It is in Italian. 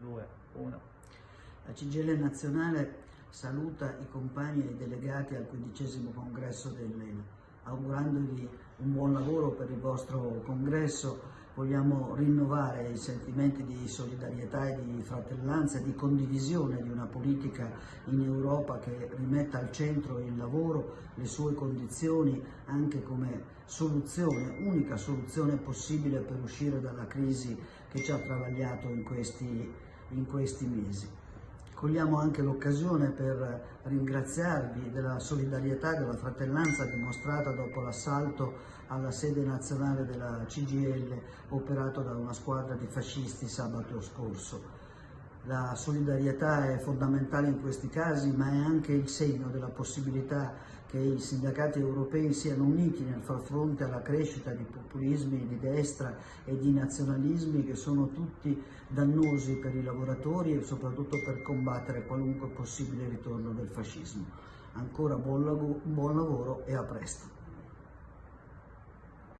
2, 1. La CGL nazionale saluta i compagni e i delegati al quindicesimo congresso dell'ENA, augurandogli un buon lavoro per il vostro congresso. Vogliamo rinnovare i sentimenti di solidarietà e di fratellanza e di condivisione di una politica in Europa che rimetta al centro il lavoro, le sue condizioni, anche come soluzione, unica soluzione possibile per uscire dalla crisi che ci ha travagliato in questi, in questi mesi. Cogliamo anche l'occasione per ringraziarvi della solidarietà e della fratellanza dimostrata dopo l'assalto alla sede nazionale della CGL operato da una squadra di fascisti sabato scorso. La solidarietà è fondamentale in questi casi, ma è anche il segno della possibilità che i sindacati europei siano uniti nel far fronte alla crescita di populismi di destra e di nazionalismi che sono tutti dannosi per i lavoratori e soprattutto per combattere qualunque possibile ritorno del fascismo. Ancora buon lavoro e a presto.